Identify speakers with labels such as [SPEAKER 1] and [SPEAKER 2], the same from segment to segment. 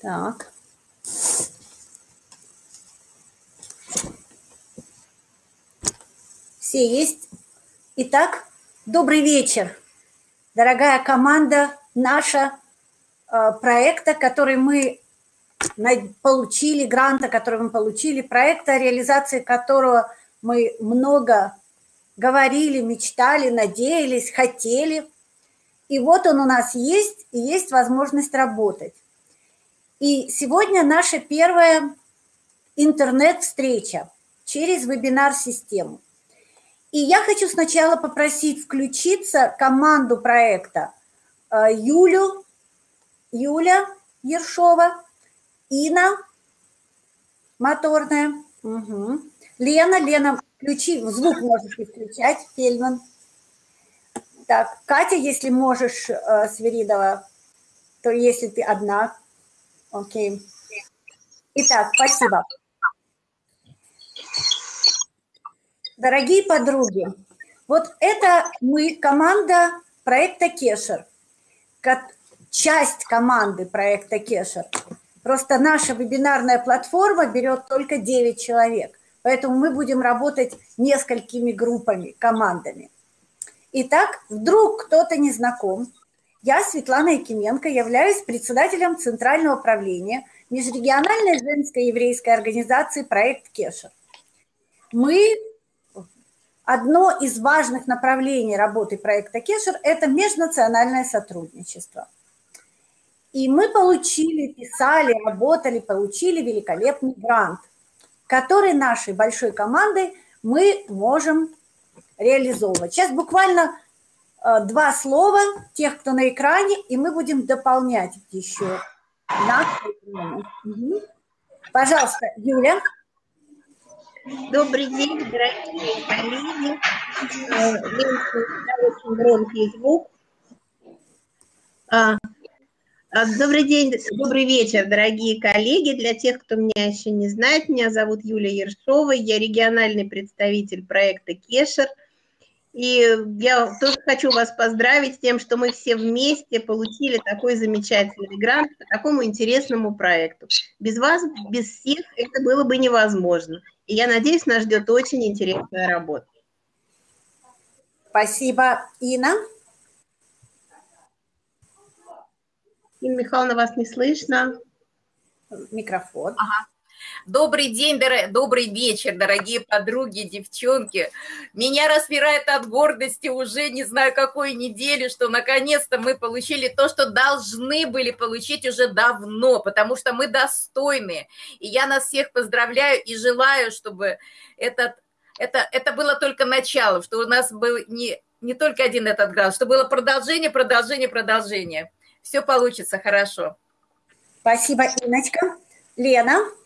[SPEAKER 1] Так. Все есть? Итак, добрый вечер, дорогая команда наша э, проекта, который мы получили, гранта, который мы получили, проекта, реализации которого мы много говорили, мечтали, надеялись, хотели. И вот он у нас есть, и есть возможность работать. И сегодня наша первая интернет-встреча через вебинар-систему. И я хочу сначала попросить включиться команду проекта э, Юлю, Юля Ершова, Ина Моторная, угу. Лена, Лена, включи, звук можешь включать, Фельман. Так, Катя, если можешь, э, Свиридова, то если ты одна, окей. Итак, спасибо. Дорогие подруги, вот это мы, команда проекта Кешер, часть команды проекта Кешер. Просто наша вебинарная платформа берет только 9 человек, поэтому мы будем работать несколькими группами, командами. Итак, вдруг кто-то не знаком. Я, Светлана Якименко, являюсь председателем Центрального управления межрегиональной женской еврейской организации «Проект Кешер». Мы Одно из важных направлений работы проекта Кешер – это межнациональное сотрудничество. И мы получили, писали, работали, получили великолепный грант, который нашей большой командой мы можем реализовывать. Сейчас буквально два слова тех, кто на экране, и мы будем дополнять еще. Угу. Пожалуйста, Юля.
[SPEAKER 2] Добрый день, дорогие коллеги. Э, очень громкий звук. А, а, добрый день, добрый вечер, дорогие коллеги. Для тех, кто меня еще не знает, меня зовут Юлия Ершова, я региональный представитель проекта «Кешер». И я тоже хочу вас поздравить с тем, что мы все вместе получили такой замечательный грант по такому интересному проекту. Без вас, без всех это было бы невозможно. И я надеюсь, нас ждет очень интересная работа.
[SPEAKER 1] Спасибо, Ина.
[SPEAKER 2] Инна Михайловна, вас не слышно.
[SPEAKER 1] Микрофон. Ага.
[SPEAKER 3] Добрый день, дор... добрый вечер, дорогие подруги, девчонки. Меня распирает от гордости уже не знаю какой недели, что наконец-то мы получили то, что должны были получить уже давно, потому что мы достойны. И я нас всех поздравляю и желаю, чтобы этот, это, это было только начало, что у нас был не, не только один этот грант, что было продолжение, продолжение, продолжение. Все получится хорошо.
[SPEAKER 1] Спасибо, Иночка. Лена?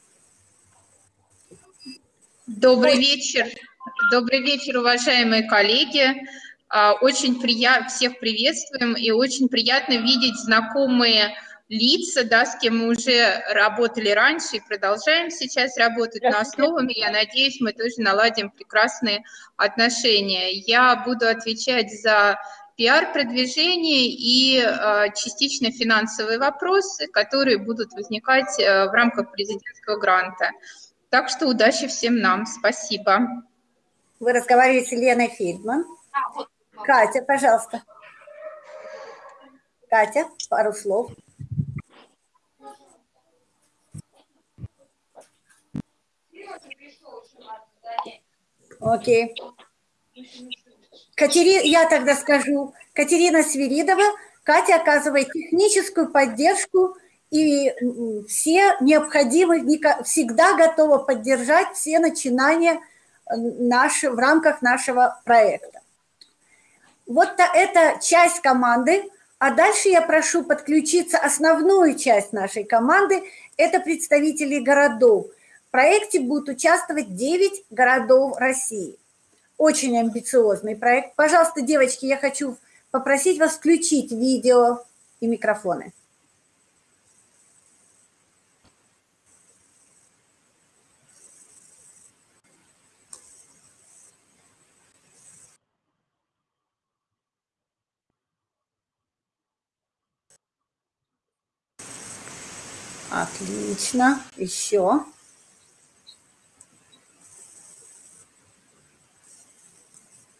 [SPEAKER 4] Добрый вечер. Добрый вечер, уважаемые коллеги. А, очень приятно, всех приветствуем, и очень приятно видеть знакомые лица, да, с кем мы уже работали раньше и продолжаем сейчас работать на основами. Я надеюсь, мы тоже наладим прекрасные отношения. Я буду отвечать за пиар-продвижение и э, частично финансовые вопросы, которые будут возникать э, в рамках президентского гранта. Так что удачи всем нам. Спасибо.
[SPEAKER 1] Вы разговариваете с Леной Фельдман. Катя, пожалуйста. Катя, пару слов. Окей. Катерина, я тогда скажу. Катерина Свиридова. Катя оказывает техническую поддержку и все необходимы, всегда готова поддержать все начинания э, наши, в рамках нашего проекта. Вот это часть команды, а дальше я прошу подключиться основную часть нашей команды, это представители городов. В проекте будут участвовать 9 городов России. Очень амбициозный проект. Пожалуйста, девочки, я хочу попросить вас включить видео и микрофоны. Отлично. Еще.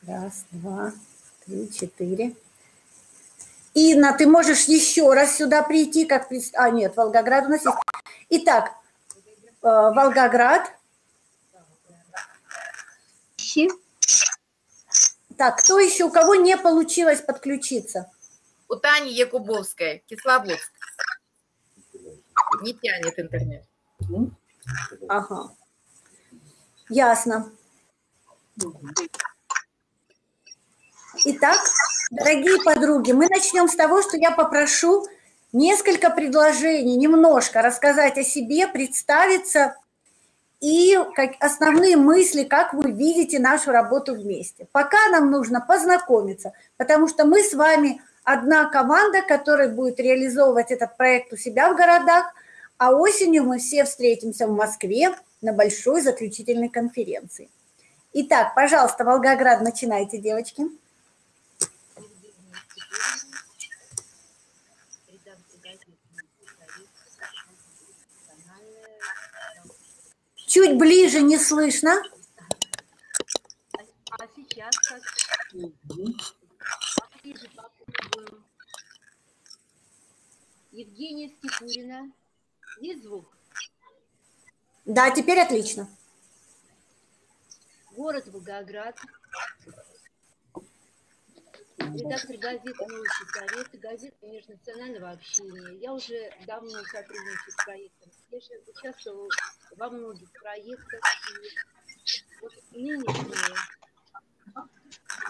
[SPEAKER 1] Раз, два, три, четыре. Инна, ты можешь еще раз сюда прийти, как... А, нет, Волгоград у нас есть. Итак, э, Волгоград. Так, кто еще, у кого не получилось подключиться?
[SPEAKER 3] У Тани Якубовской, Кисловодск. Не тянет интернет.
[SPEAKER 1] Ага. Ясно. Итак, дорогие подруги, мы начнем с того, что я попрошу несколько предложений, немножко рассказать о себе, представиться и как, основные мысли, как вы видите нашу работу вместе. Пока нам нужно познакомиться, потому что мы с вами одна команда, которая будет реализовывать этот проект у себя в городах, а осенью мы все встретимся в Москве на большой заключительной конференции. Итак, пожалуйста, Волгоград, начинайте, девочки. Чуть ближе не слышно.
[SPEAKER 5] А сейчас как? Евгения Степурина. Есть звук?
[SPEAKER 1] Да, теперь отлично.
[SPEAKER 5] Город Волгоград. Редактор газеты «Новости Советы», газеты межнационального общения. Я уже давно сотрудничаю с проектом. Я же участвовала во многих проектах. И вот нынешний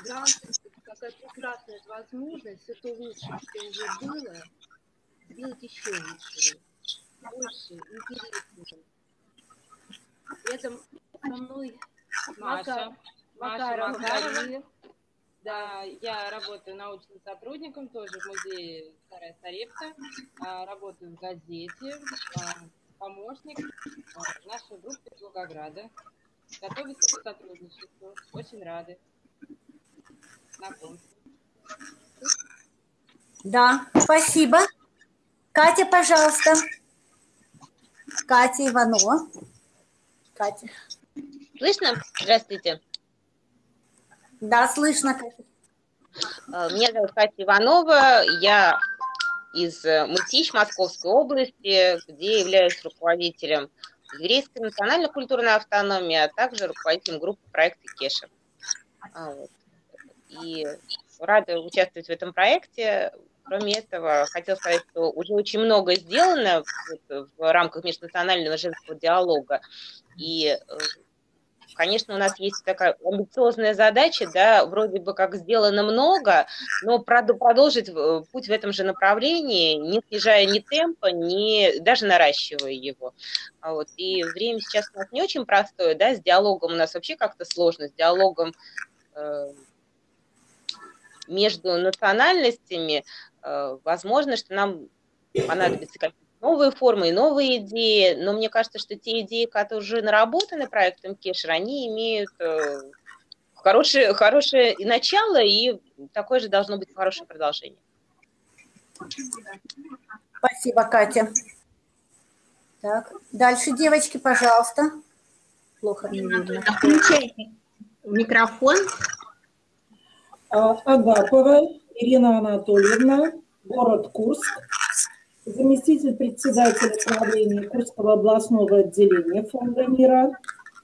[SPEAKER 5] грант – какая прекрасная возможность все то лучшее, что уже было, сделать еще лучше, больше, интереснее. Этом со мной
[SPEAKER 6] Маша,
[SPEAKER 5] Макарова
[SPEAKER 6] Макарова.
[SPEAKER 5] Мария.
[SPEAKER 6] Да, я работаю научным сотрудником тоже в музее Старая Старевка. А, Работаю в газете, а, помощник а, нашей группы из Волгограда. Готовится к сотрудничеству. Очень рады. Знакомству.
[SPEAKER 1] Да, спасибо. Катя, пожалуйста. Катя Иванова. Катя.
[SPEAKER 7] Слышно? Здравствуйте.
[SPEAKER 1] Да, слышно, Катя.
[SPEAKER 7] Э, Меня зовут Катя Иванова. Я из э, Мытищ Московской области, где являюсь руководителем еврейской национально-культурной автономии, а также руководителем группы проекта Кеша. А, вот. И рада участвовать в этом проекте. Кроме этого, хотела сказать, что уже очень много сделано вот в рамках межнационального женского диалога. И э, Конечно, у нас есть такая амбициозная задача, да, вроде бы как сделано много, но прод- продолжить э, путь в этом же направлении, не снижая ни темпа, ни даже наращивая его. А Вот. И время сейчас у нас не очень простое, да, с диалогом у нас вообще как-то сложно, с диалогом э, между национальностями, э, возможно, что нам понадобится какие-то новые формы и новые идеи, но мне кажется, что те идеи, которые уже наработаны проектом Кешер, они имеют э, хорошее, хорошее и начало, и такое же должно быть хорошее продолжение.
[SPEAKER 1] Спасибо, Катя. Так, дальше, девочки, пожалуйста. Плохо мне видно.
[SPEAKER 2] Включайте микрофон.
[SPEAKER 8] А, Агапова Ирина Анатольевна, город Курск, заместитель председателя правления Курского областного отделения Фонда мира,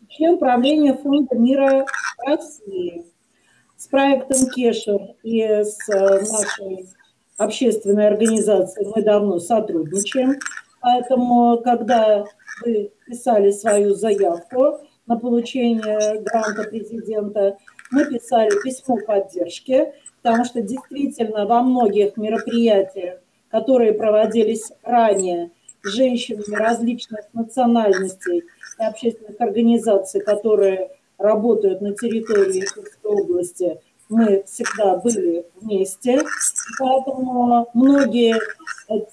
[SPEAKER 8] член правления Фонда мира России. С проектом Кешер и с э, нашей общественной организацией мы давно сотрудничаем. Поэтому, когда вы писали свою заявку на получение гранта президента, мы писали письмо поддержки, потому что действительно во многих мероприятиях, которые проводились ранее женщинами различных национальностей и общественных организаций, которые работают на территории области, мы всегда были вместе. Поэтому многие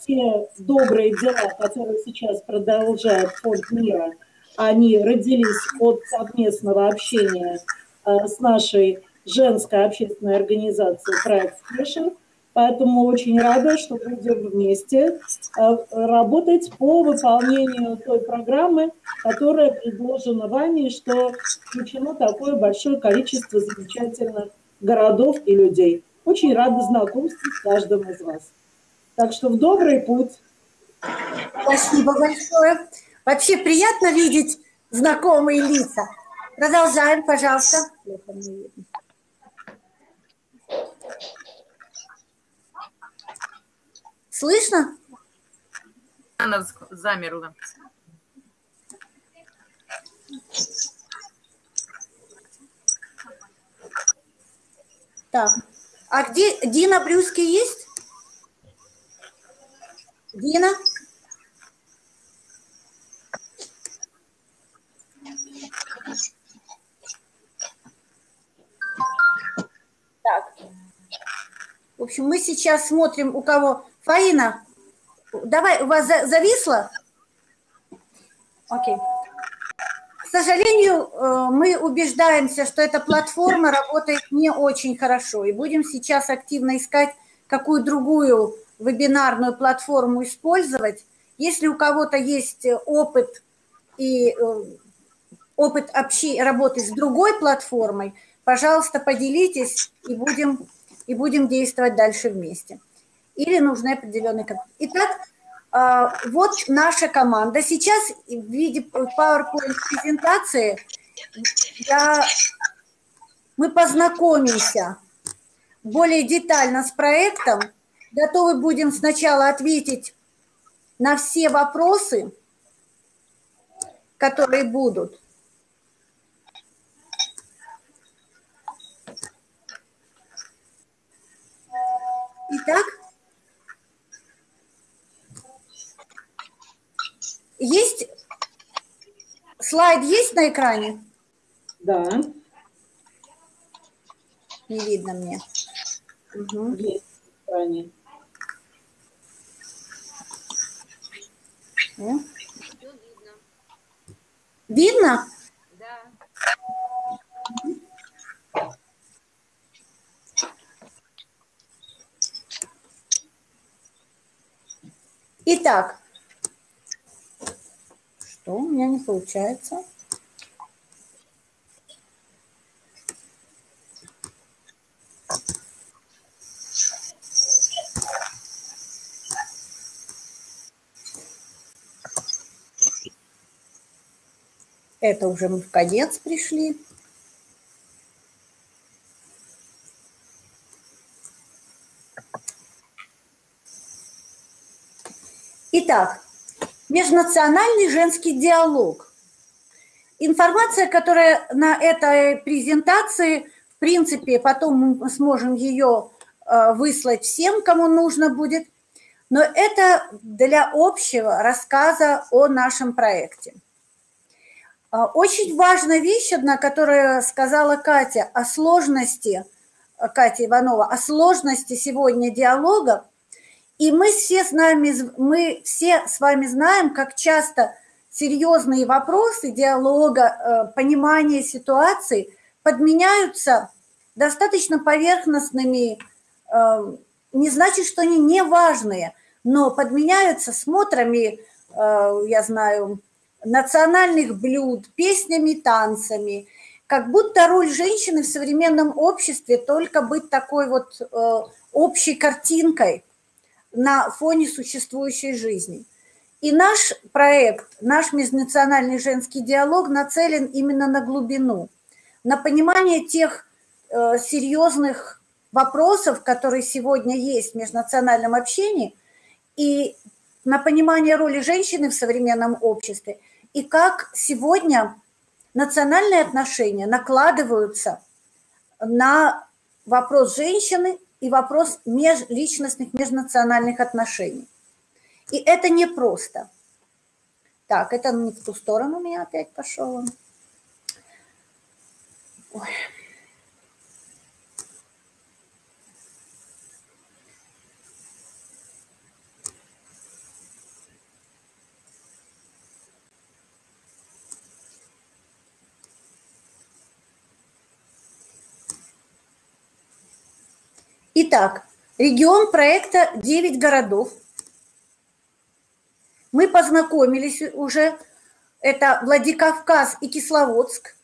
[SPEAKER 8] те добрые дела, которые сейчас продолжает Фонд мира, они родились от совместного общения э, с нашей женской общественной организацией «Проект Спешер». Поэтому очень рада, что будем вместе э, работать по выполнению той программы, которая предложена вами, что включено такое большое количество замечательных городов и людей. Очень рада знакомству с каждым из вас. Так что в добрый путь.
[SPEAKER 1] Спасибо большое. Вообще приятно видеть знакомые лица. Продолжаем, пожалуйста. Слышно?
[SPEAKER 3] Она замерла.
[SPEAKER 1] Так, а где Дина Брюски есть? Дина? Так. В общем, мы сейчас смотрим, у кого... Фаина, давай, у вас зависло? Окей. К сожалению, э, мы убеждаемся, что эта платформа работает не очень хорошо, и будем сейчас активно искать, какую другую вебинарную платформу использовать. Если у кого-то есть опыт и э, опыт общи, работы с другой платформой, пожалуйста, поделитесь и будем, и будем действовать дальше вместе. Или нужны определенные... Итак, а, вот наша команда. Сейчас в виде PowerPoint-презентации я... мы познакомимся более детально с проектом. Готовы будем сначала ответить на все вопросы, которые будут. Итак, есть слайд есть на экране?
[SPEAKER 8] Да.
[SPEAKER 1] Не видно мне.
[SPEAKER 8] Угу. Есть на экране.
[SPEAKER 5] Все видно.
[SPEAKER 1] Видно?
[SPEAKER 5] Да.
[SPEAKER 1] Итак, что у меня не получается? Это уже мы в конец пришли. Итак, межнациональный женский диалог. Информация, которая на этой презентации, в принципе, потом мы сможем ее э, выслать всем, кому нужно будет, но это для общего рассказа о нашем проекте. А, очень важная вещь одна, которую сказала Катя о сложности, Катя Иванова, о сложности сегодня диалога, и мы все, с нами, мы все с вами знаем, как часто серьезные вопросы диалога, э, понимания ситуации подменяются достаточно поверхностными, э, не значит, что они не важные, но подменяются смотрами, э, я знаю, национальных блюд, песнями, танцами, как будто роль женщины в современном обществе только быть такой вот общей картинкой – на фоне существующей жизни. И наш проект, наш межнациональный женский диалог нацелен именно на глубину, на понимание тех э, серьезных вопросов, которые сегодня есть в межнациональном общении, и на понимание роли женщины в современном обществе, и как сегодня национальные отношения накладываются на вопрос женщины и вопрос межличностных, межнациональных отношений. И это непросто. Так, это не в ту сторону у меня опять пошел. Ой. Итак, Регион проекта 9 городов. Мы познакомились уже. Это Владикавказ и Кисловодск.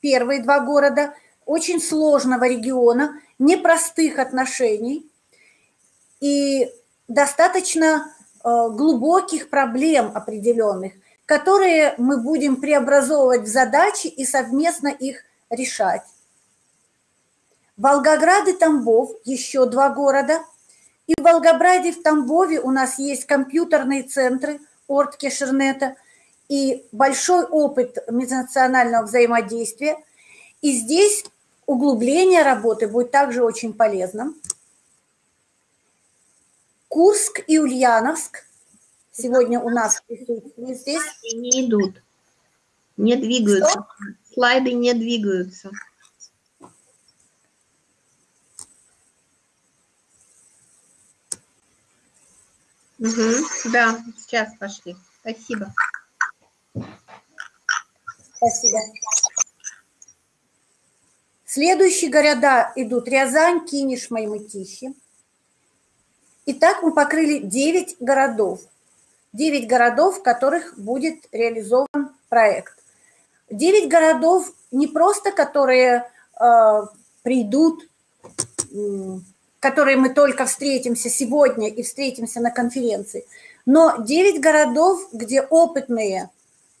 [SPEAKER 1] Первые два города очень сложного региона, непростых отношений и достаточно э, глубоких проблем определенных, которые мы будем преобразовывать в задачи и совместно их решать. Волгоград и Тамбов, еще два города. И в Волгограде, в Тамбове у нас есть компьютерные центры Ортке Шернета и большой опыт межнационального взаимодействия. И здесь углубление работы будет также очень полезным. Курск и Ульяновск сегодня у нас присутствуют здесь.
[SPEAKER 2] Не идут, не двигаются. Что? Слайды не двигаются. Угу, да, сейчас пошли. Спасибо.
[SPEAKER 1] Спасибо. Следующие города идут Рязань, Кинеш, Маймытищи. Итак, мы покрыли 9 городов. 9 городов, в которых будет реализован проект. 9 городов не просто, которые э, придут которые мы только встретимся сегодня и встретимся на конференции, но 9 городов, где опытные, э,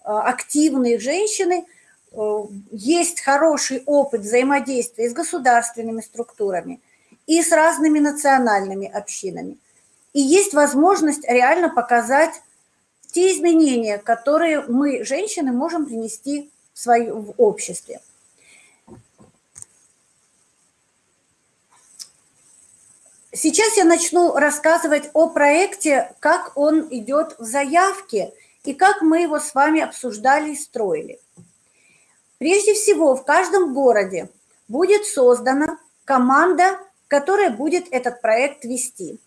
[SPEAKER 1] активные женщины, э, есть хороший опыт взаимодействия с государственными структурами и с разными национальными общинами. И есть возможность реально показать те изменения, которые мы, женщины, можем принести в, свое, в обществе. Сейчас я начну рассказывать о проекте, как он идет в заявке и как мы его с вами обсуждали и строили. Прежде всего, в каждом городе будет создана команда, которая будет этот проект вести.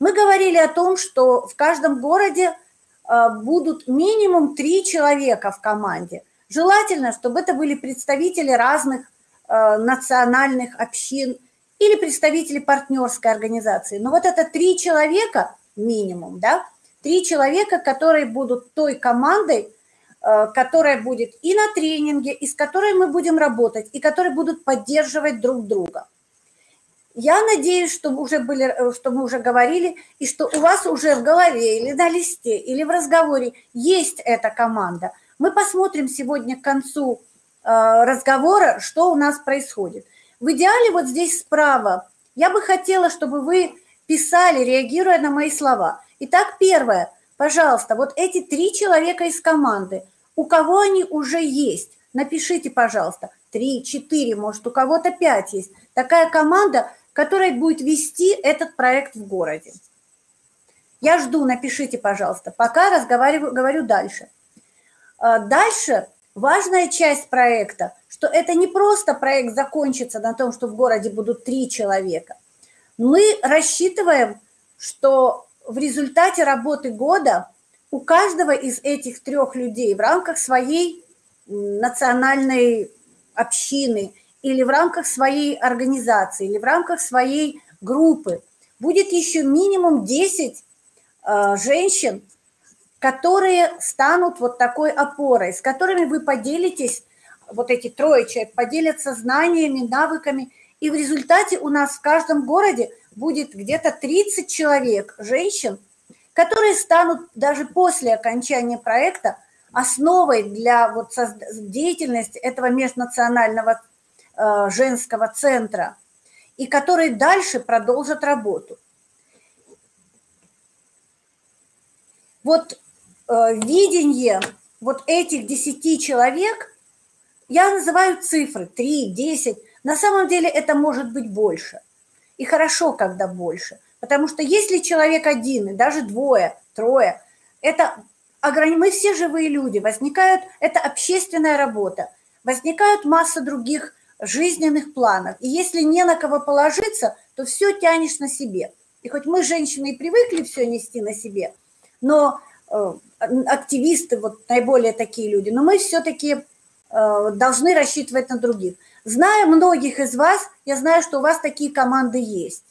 [SPEAKER 1] Мы говорили о том, что в каждом городе а, будут минимум три человека в команде. Желательно, чтобы это были представители разных а, национальных общин – или представители партнерской организации. Но вот это три человека минимум, да, три человека, которые будут той командой, э, которая будет и на тренинге, и с которой мы будем работать, и которые будут поддерживать друг друга. Я надеюсь, что, уже были, э, что мы уже говорили, и что у вас уже в голове или на листе, или в разговоре есть эта команда. Мы посмотрим сегодня к концу э, разговора, что у нас происходит – в идеале вот здесь справа я бы хотела, чтобы вы писали, реагируя на мои слова. Итак, первое. Пожалуйста, вот эти три человека из команды, у кого они уже есть, напишите, пожалуйста, три, четыре, может, у кого-то пять есть. Такая команда, которая будет вести этот проект в городе. Я жду, напишите, пожалуйста. Пока разговариваю, говорю дальше. А, дальше Важная часть проекта, что это не просто проект закончится на том, что в городе будут три человека. Мы рассчитываем, что в результате работы года у каждого из этих трех людей в рамках своей национальной общины или в рамках своей организации, или в рамках своей группы будет еще минимум 10 э, женщин, которые станут вот такой опорой, с которыми вы поделитесь, вот эти трое человек поделятся знаниями, навыками, и в результате у нас в каждом городе будет где-то 30 человек, женщин, которые станут даже после окончания проекта основой для вот деятельности этого межнационального э, женского центра, и которые дальше продолжат работу. Вот видение вот этих 10 человек, я называю цифры 3, 10, на самом деле это может быть больше. И хорошо, когда больше. Потому что если человек один, и даже двое, трое, это мы все живые люди, возникают, это общественная работа, возникают масса других жизненных планов. И если не на кого положиться, то все тянешь на себе. И хоть мы, женщины, и привыкли все нести на себе, но Э, активисты, вот наиболее такие люди, но мы все-таки э, должны рассчитывать на других. Зная многих из вас, я знаю, что у вас такие команды есть.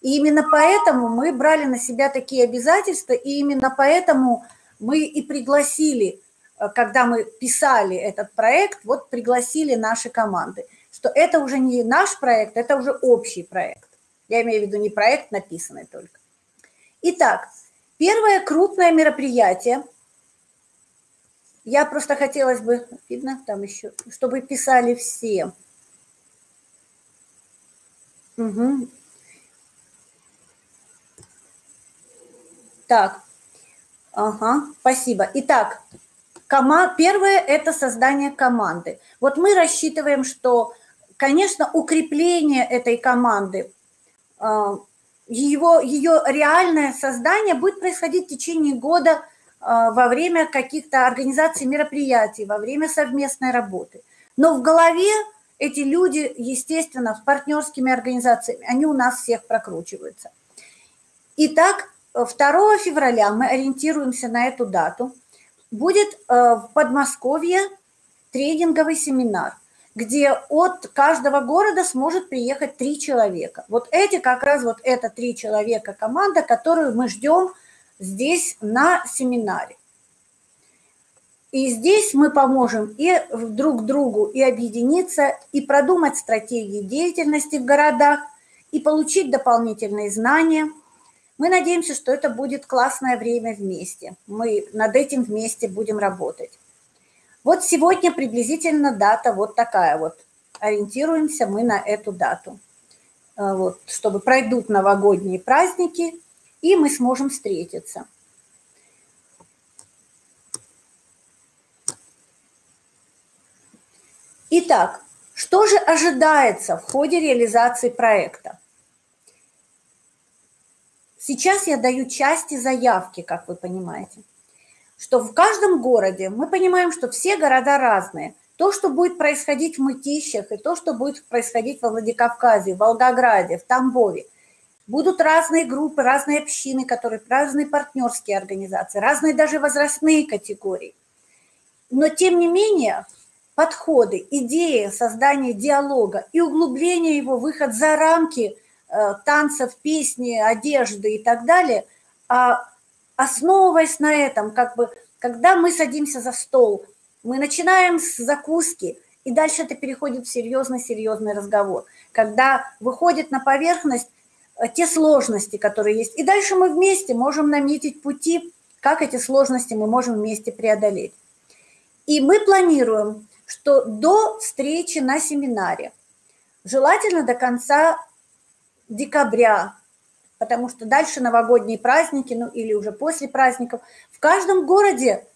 [SPEAKER 1] И именно поэтому мы брали на себя такие обязательства, и именно поэтому мы и пригласили, э, когда мы писали этот проект, вот пригласили наши команды, что это уже не наш проект, это уже общий проект. Я имею в виду не проект, написанный только. Итак, первое крупное мероприятие, я просто хотелось бы, видно там еще, чтобы писали все. Угу. Так, ага, спасибо. Итак, кома... первое – это создание команды. Вот мы рассчитываем, что, конечно, укрепление этой команды, а, его, ее реальное создание будет происходить в течение года а, во время каких-то организаций мероприятий, во время совместной работы. Но в голове эти люди, естественно, с партнерскими организациями, они у нас всех прокручиваются. Итак, 2 февраля мы ориентируемся на эту дату. Будет э, в Подмосковье тренинговый семинар, где от каждого города сможет приехать три человека. Вот эти как раз вот это три человека команда, которую мы ждем здесь на семинаре. И здесь мы поможем и друг другу и объединиться, и продумать стратегии деятельности в городах, и получить дополнительные знания – мы надеемся, что это будет классное время вместе. Мы над этим вместе будем работать. Вот сегодня приблизительно дата вот такая вот. Ориентируемся мы на эту дату. Э, вот, чтобы пройдут новогодние праздники, и мы сможем встретиться. Итак, что же ожидается в ходе реализации проекта? Сейчас я даю части заявки, как вы понимаете, что в каждом городе мы понимаем, что все города разные. То, что будет происходить в Мытищах, и то, что будет происходить во Владикавказе, в Волгограде, в Тамбове, будут разные группы, разные общины, которые разные партнерские организации, разные даже возрастные категории. Но, тем не менее, подходы, идеи создания диалога и углубления его, выход за рамки – Э, танцев, песни, одежды и так далее, а основываясь на этом, как бы, когда мы садимся за стол, мы начинаем с закуски, и дальше это переходит в серьезный-серьезный разговор, когда выходит на поверхность э, те сложности, которые есть. И дальше мы вместе можем наметить пути, как эти сложности мы можем вместе преодолеть. И мы планируем, что до встречи на семинаре, желательно до конца декабря, потому что дальше новогодние праздники, ну или уже после праздников. В каждом городе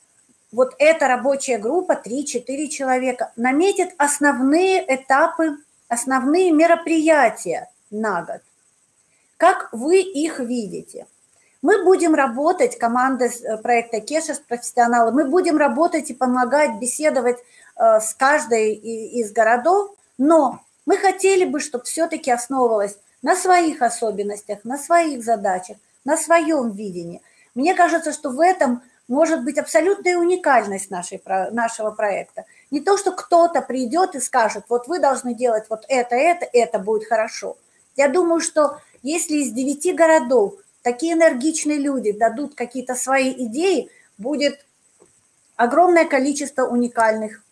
[SPEAKER 1] вот эта рабочая группа, 3-4 человека, наметит основные этапы, основные мероприятия на год. Как вы их видите? Мы будем работать, команда э, проекта Кеша с профессионалами, мы будем работать и помогать, беседовать э, с каждой из городов, но мы хотели бы, чтобы все-таки основывалось на своих особенностях, на своих задачах, на своем видении. Мне кажется, что в этом может быть абсолютная уникальность нашей, нашего проекта. Не то, что кто-то придет и скажет, вот вы должны делать вот это, это, это будет хорошо. Я думаю, что если из девяти городов такие энергичные люди дадут какие-то свои идеи, будет огромное количество уникальных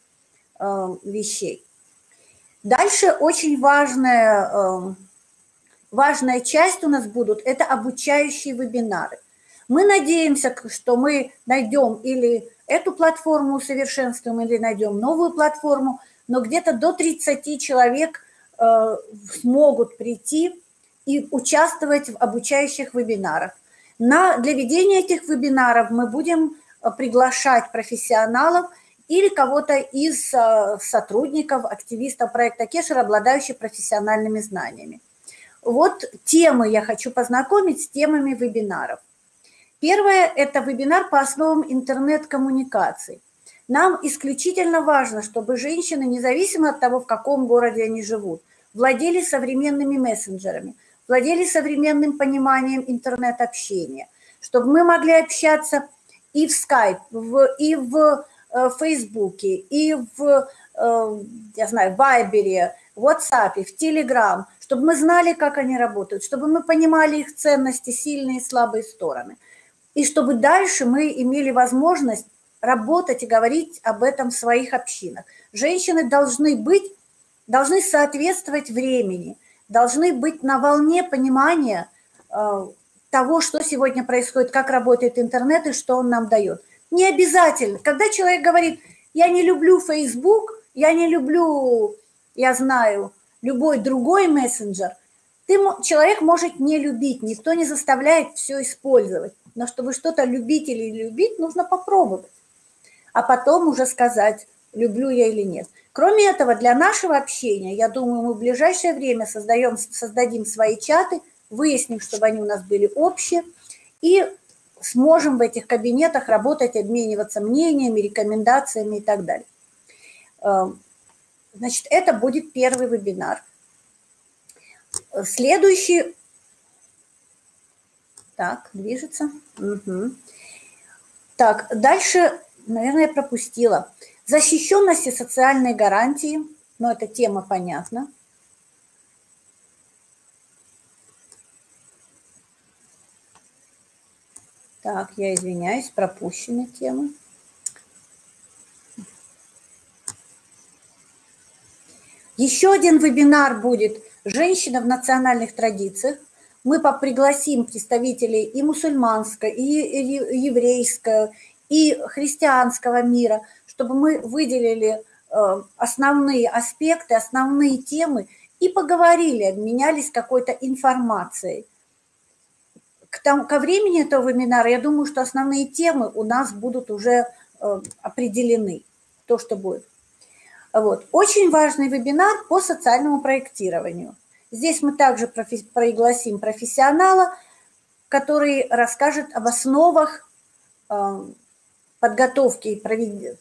[SPEAKER 1] э, вещей. Дальше очень важное э, важная часть у нас будут – это обучающие вебинары. Мы надеемся, что мы найдем или эту платформу усовершенствуем, или найдем новую платформу, но где-то до 30 человек э, смогут прийти и участвовать в обучающих вебинарах. На, для ведения этих вебинаров мы будем э, приглашать профессионалов или кого-то из э, сотрудников, активистов проекта Кешер, обладающих профессиональными знаниями. Вот темы я хочу познакомить с темами вебинаров. Первое – это вебинар по основам интернет-коммуникаций. Нам исключительно важно, чтобы женщины, независимо от того, в каком городе они живут, владели современными мессенджерами, владели современным пониманием интернет-общения, чтобы мы могли общаться и в Skype, и в э, и в, э, я знаю, Вайбере, в WhatsApp, в Telegram – чтобы мы знали, как они работают, чтобы мы понимали их ценности, сильные и слабые стороны. И чтобы дальше мы имели возможность работать и говорить об этом в своих общинах. Женщины должны быть, должны соответствовать времени, должны быть на волне понимания э, того, что сегодня происходит, как работает интернет и что он нам дает. Не обязательно. Когда человек говорит, я не люблю Facebook, я не люблю, я знаю, любой другой мессенджер, ты, человек может не любить, никто не заставляет все использовать. Но чтобы что-то любить или любить, нужно попробовать а потом уже сказать, люблю я или нет. Кроме этого, для нашего общения, я думаю, мы в ближайшее время создаем, создадим свои чаты, выясним, чтобы они у нас были общие, и сможем в этих кабинетах работать, обмениваться мнениями, рекомендациями и так далее. Значит, это будет первый вебинар. Следующий... Так, движется. Угу. Так, дальше наверное, я пропустила. Защищенность и социальные гарантии, но ну, эта тема понятна. Так, я извиняюсь, пропущены темы. Еще один вебинар будет «Женщина в национальных традициях». Мы пригласим представителей и мусульманской, и еврейской, и христианского мира, чтобы мы выделили э, основные аспекты, основные темы и поговорили, обменялись какой-то информацией. К тому, ко времени этого вебинара, я думаю, что основные темы у нас будут уже э, определены, то, что будет. Вот. Очень важный вебинар по социальному проектированию. Здесь мы также профи пригласим профессионала, который расскажет об основах э, подготовки,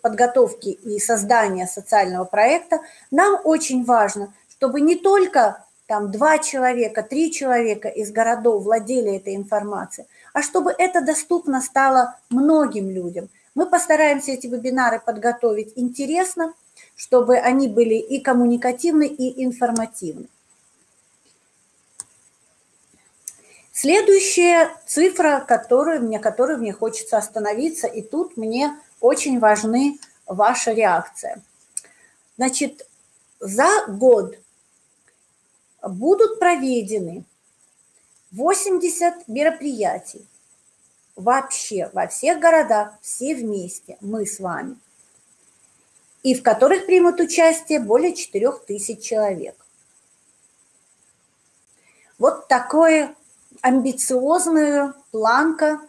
[SPEAKER 1] подготовки и создания социального проекта, нам очень важно, чтобы не только там два человека, три человека из городов владели этой информацией, а чтобы это доступно стало многим людям. Мы постараемся эти вебинары подготовить интересно, чтобы они были и коммуникативны, и информативны. Следующая цифра, которую мне, которую мне хочется остановиться, и тут мне очень важны ваша реакция. Значит, за год будут проведены 80 мероприятий вообще во всех городах, все вместе, мы с вами, и в которых примут участие более 4000 человек. Вот такое амбициозную планка,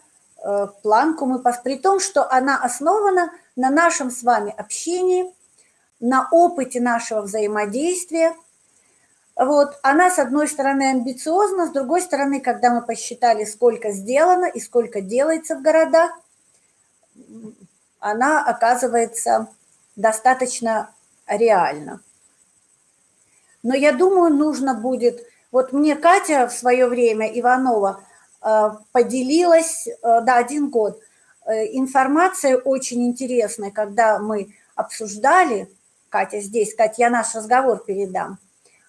[SPEAKER 1] э, планку мы, при том, что она основана на нашем с вами общении, на опыте нашего взаимодействия. Вот, она, с одной стороны, амбициозна, с другой стороны, когда мы посчитали, сколько сделано и сколько делается в городах, она оказывается достаточно реальна. Но я думаю, нужно будет вот мне Катя в свое время, Иванова, э, поделилась, э, да, один год, э, информацией очень интересной, когда мы обсуждали, Катя здесь, Катя, я наш разговор передам,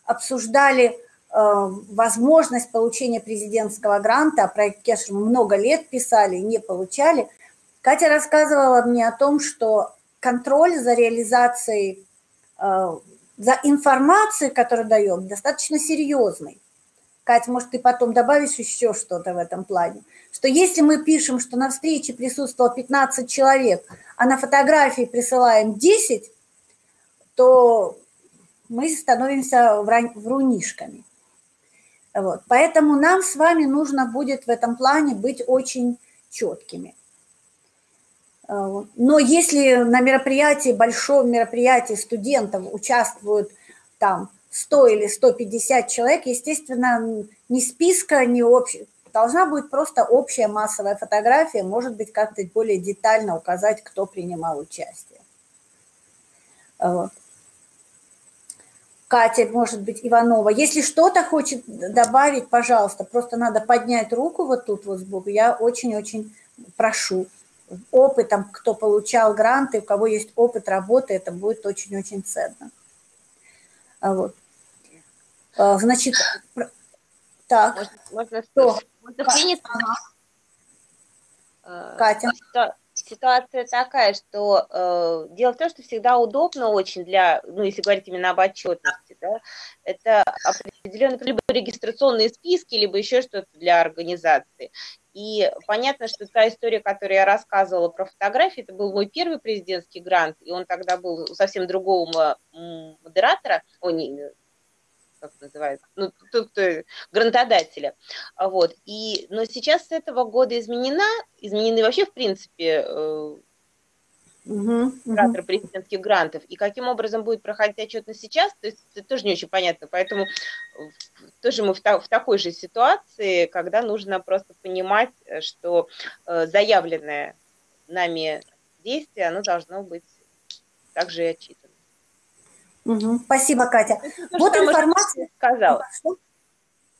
[SPEAKER 1] обсуждали возможность получения президентского гранта, проект Кешер много лет писали, не получали. Катя рассказывала мне о том, что контроль за реализацией за информацией, которую даем, достаточно серьезный. Катя, может, ты потом добавишь еще что-то в этом плане? Что если мы пишем, что на встрече присутствовало 15 человек, а на фотографии присылаем 10, то мы становимся врунишками. Вот. Поэтому нам с вами нужно будет в этом плане быть очень четкими. А, но если на мероприятии, большом мероприятии студентов участвуют там 100 или 150 человек, естественно, ни списка, ни общего, должна быть просто общая массовая фотография, может быть, как-то более детально указать, кто принимал участие. Вот. Катя, может быть, Иванова. Если что-то хочет добавить, пожалуйста, просто надо поднять руку вот тут вот сбоку. Я очень-очень прошу опытом, кто получал гранты, у кого есть опыт работы, это будет очень-очень ценно. А вот. Э, значит, так.
[SPEAKER 7] Можно, можно,
[SPEAKER 1] Что?
[SPEAKER 7] можно принять.
[SPEAKER 1] Катя.
[SPEAKER 7] Ситуация такая, что э, дело в том, что всегда удобно очень для, ну, если говорить именно об отчетности, да, это определенные либо регистрационные списки, либо еще что-то для организации. И понятно, что та история, которую я рассказывала про фотографии, это был мой первый президентский грант, и он тогда был совсем другого модератора, о, не, как называется, ну, тот, кто грантодателя. Вот. И, но сейчас с этого года изменена, изменены вообще, в принципе, э,
[SPEAKER 1] Угу,
[SPEAKER 7] президентских грантов. И каким образом будет проходить отчетность сейчас, то есть это тоже не очень понятно. Поэтому тоже мы в, та, в такой же ситуации, когда нужно просто понимать, что э, заявленное нами действие, оно должно быть также и отчитано.
[SPEAKER 1] Угу. Спасибо, Катя.
[SPEAKER 7] То, вот информация. Сказала.
[SPEAKER 1] Что?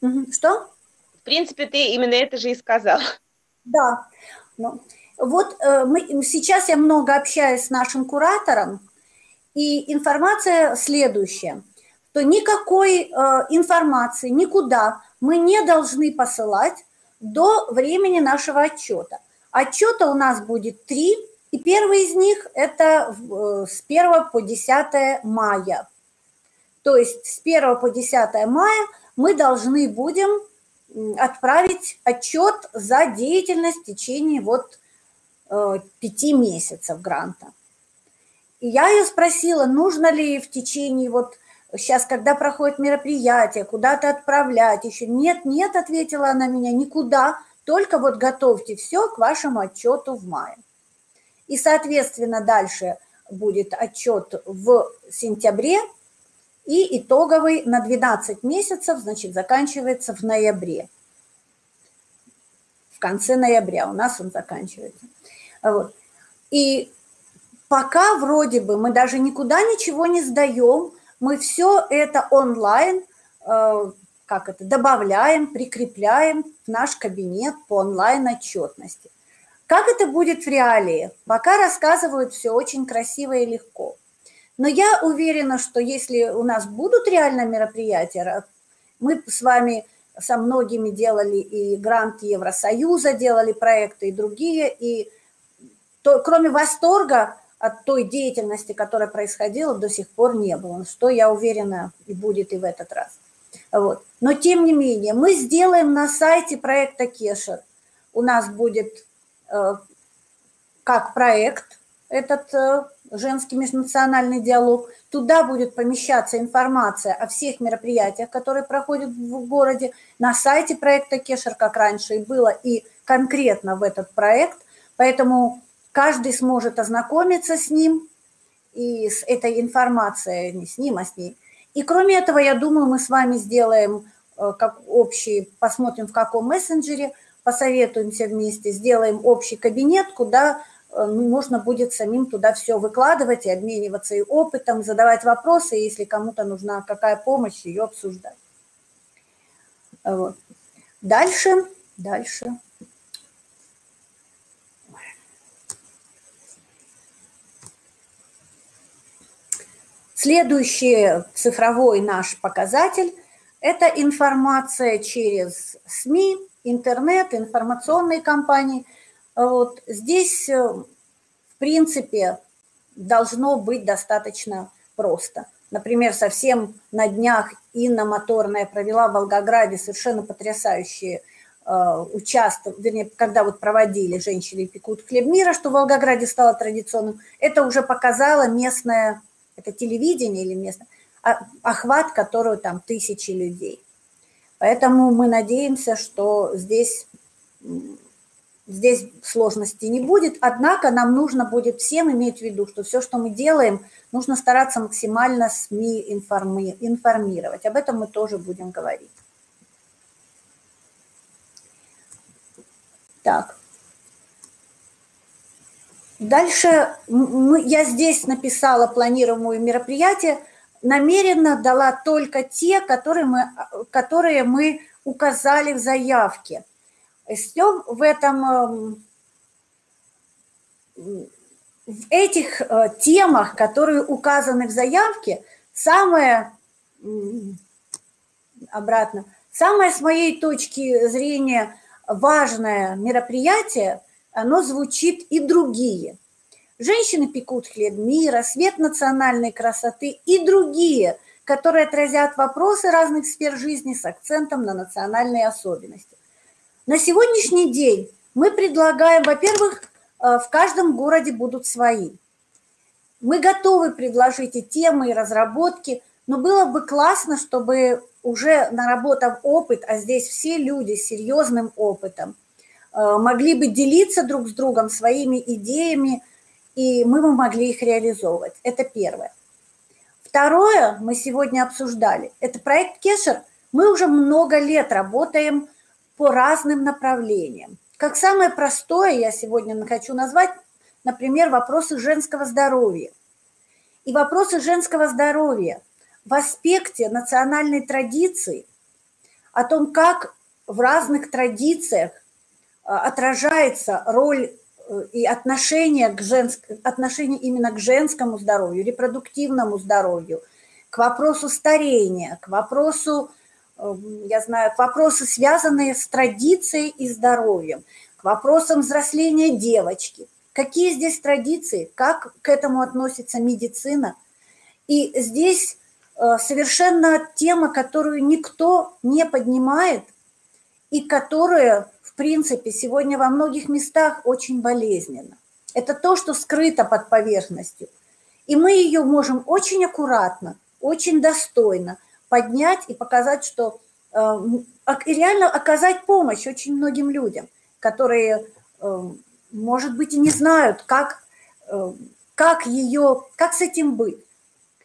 [SPEAKER 1] Угу. Что?
[SPEAKER 7] В принципе, ты именно это же и сказала.
[SPEAKER 1] Да. Ну, вот э, мы, сейчас я много общаюсь с нашим куратором, и информация следующая, что никакой э, информации никуда мы не должны посылать до времени нашего отчета. Отчета у нас будет три, и первый из них это э, с 1 по 10 мая. То есть с 1 по 10 мая мы должны будем отправить отчет за деятельность в течение вот э, пяти месяцев гранта. И я ее спросила, нужно ли в течение вот сейчас, когда проходит мероприятие, куда-то отправлять еще. Нет, нет, ответила она меня, никуда, только вот готовьте все к вашему отчету в мае. И, соответственно, дальше будет отчет в сентябре, и итоговый на 12 месяцев, значит, заканчивается в ноябре. В конце ноября у нас он заканчивается. Вот. И пока вроде бы мы даже никуда ничего не сдаем, мы все это онлайн, э, как это, добавляем, прикрепляем в наш кабинет по онлайн-отчетности. Как это будет в реалии? Пока рассказывают все очень красиво и легко. Но я уверена, что если у нас будут реально мероприятия, мы с вами со многими делали и грант Евросоюза, делали проекты и другие, и то, кроме восторга от той деятельности, которая происходила, до сих пор не было, что, я уверена, и будет и в этот раз. Вот. Но, тем не менее, мы сделаем на сайте проекта Кешер. У нас будет как проект этот э, женский межнациональный диалог. Туда будет помещаться информация о всех мероприятиях, которые проходят в городе, на сайте проекта Кешер, как раньше и было, и конкретно в этот проект. Поэтому каждый сможет ознакомиться с ним и с этой информацией, не с ним, а с ней. И кроме этого, я думаю, мы с вами сделаем э, как общий, посмотрим в каком мессенджере, посоветуемся вместе, сделаем общий кабинет, куда э, ну, можно будет самим туда все выкладывать и обмениваться и опытом, задавать вопросы, если кому-то нужна какая помощь, ее обсуждать. Вот. Дальше, дальше. Следующий цифровой наш показатель – это информация через СМИ, интернет, информационные компании. Вот здесь, э, в принципе, должно быть достаточно просто. Например, совсем на днях Инна Моторная провела в Волгограде совершенно потрясающие э, участок, вернее, когда вот проводили «Женщины пекут хлеб мира», что в Волгограде стало традиционным, это уже показало местное это телевидение или место, а охват, которого там тысячи людей. Поэтому мы надеемся, что здесь, здесь сложностей не будет, однако нам нужно будет всем иметь в виду, что все, что мы делаем, нужно стараться максимально СМИ информи информировать. Об этом мы тоже будем говорить. Так. Дальше мы, я здесь написала планируемые мероприятия, намеренно дала только те, которые мы, которые мы указали в заявке. Все в этом, эм, в этих э, темах, которые указаны в заявке, самое обратно. Самое с моей точки зрения важное мероприятие, оно звучит и другие. Женщины пекут хлеб мира, свет национальной красоты и другие, которые отразят вопросы разных сфер жизни с акцентом на национальные особенности. На сегодняшний день мы предлагаем, во-первых, э, в каждом городе будут свои. Мы готовы предложить и темы, и разработки, но было бы классно, чтобы уже наработав опыт, а здесь все люди с серьезным опытом, э, могли бы делиться друг с другом своими идеями, и мы бы могли их реализовывать. Это первое. Второе, мы сегодня обсуждали, это проект Кешер. Мы уже много лет работаем по разным направлениям. Как самое простое я сегодня хочу назвать, например, вопросы женского здоровья. И вопросы женского здоровья в аспекте национальной традиции, о том, как в разных традициях а, отражается роль э, и отношение, к женск... отношение именно к женскому здоровью, репродуктивному здоровью, к вопросу старения, к вопросу Эм, я знаю, вопросы, связанные с традицией и здоровьем, к вопросам взросления девочки. Какие здесь традиции, как к этому относится медицина. И здесь э, совершенно тема, которую никто не поднимает и которая, принципе, сегодня во многих местах очень болезненна. Это то, что скрыто под поверхностью. И мы ее можем очень аккуратно, очень достойно – поднять и показать, что э, и реально оказать помощь очень многим людям, которые, э, может быть, и не знают, как, э, как ее, как с этим быть.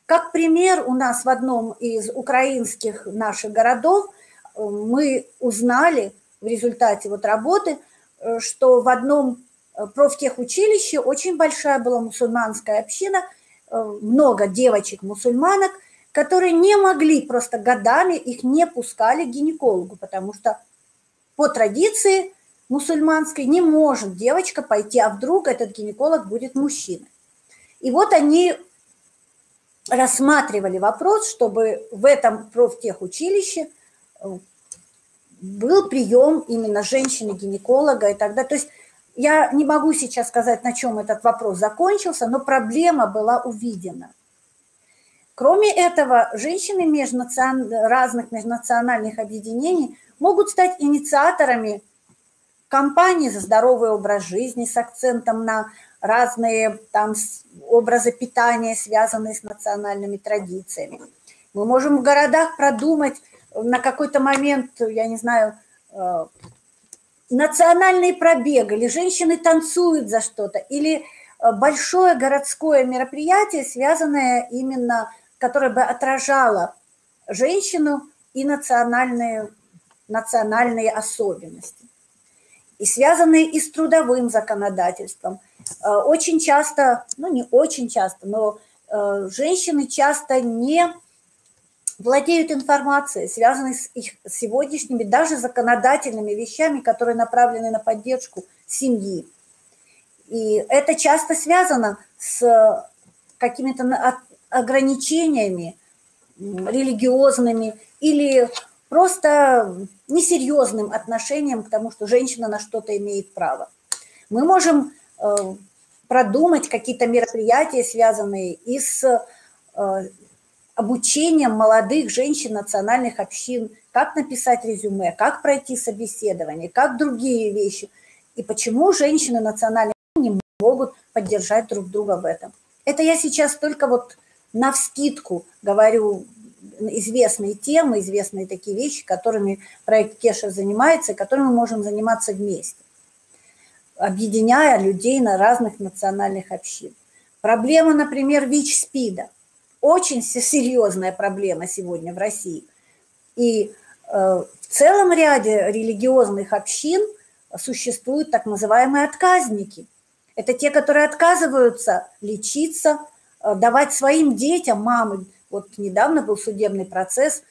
[SPEAKER 1] Как пример у нас в одном из украинских наших городов мы узнали в результате вот работы, что в одном профтехучилище очень большая была мусульманская община, много девочек-мусульманок – которые не могли просто годами, их не пускали к гинекологу, потому что по традиции мусульманской не может девочка пойти, а вдруг этот гинеколог будет мужчиной. И вот они рассматривали вопрос, чтобы в этом профтехучилище э, был прием именно женщины-гинеколога и тогда. То есть я не могу сейчас сказать, на чем этот вопрос закончился, но проблема была увидена. Кроме этого, женщины межнацион... разных межнациональных объединений могут стать инициаторами кампаний за здоровый образ жизни с акцентом на разные там образы питания, связанные с национальными традициями. Мы можем в городах продумать на какой-то момент, я не знаю, э, национальные пробег, или женщины танцуют за что-то, или э, большое городское мероприятие, связанное именно которая бы отражала женщину и национальные, национальные особенности. И связанные и с трудовым законодательством. Э, очень часто, ну не очень часто, но женщины часто не владеют информацией, связанной с их сегодняшними даже законодательными вещами, которые направлены на поддержку семьи. И это часто связано с какими-то ограничениями религиозными или просто несерьезным отношением к тому, что женщина на что-то имеет право. Мы можем э, продумать какие-то мероприятия, связанные и с э, обучением молодых женщин национальных общин, как написать резюме, как пройти собеседование, как другие вещи. И почему женщины национальных не могут поддержать друг друга в этом. Это я сейчас только вот на вскидку говорю известные темы, известные такие вещи, которыми проект Кеша занимается, и которыми мы можем заниматься вместе, объединяя людей на разных национальных общин. Проблема, например, ВИЧ-СПИДа. Очень серьезная проблема сегодня в России. И э, в целом ряде религиозных общин существуют так называемые отказники. Это те, которые отказываются лечиться, Э, давать своим детям, мамы, вот недавно был судебный процесс,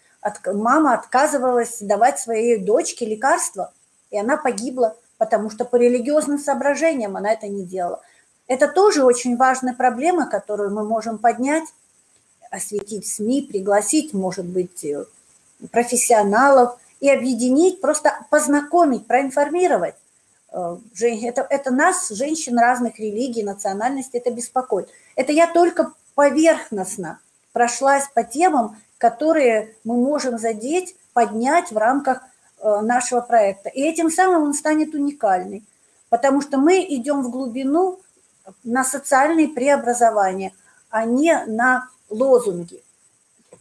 [SPEAKER 1] мама отказывалась давать своей дочке лекарства, и она погибла, потому что по религиозным соображениям она это не делала. Это тоже очень важная проблема, которую мы можем поднять, осветить СМИ, пригласить, может быть, э, профессионалов и объединить, просто познакомить, проинформировать. Э, это, это нас, женщин разных религий, национальностей, это беспокоит. Это я только поверхностно прошлась по темам, которые мы можем задеть, поднять в рамках э, нашего проекта. И этим самым он станет уникальный, потому что мы идем в глубину на социальные преобразования, а не на лозунги.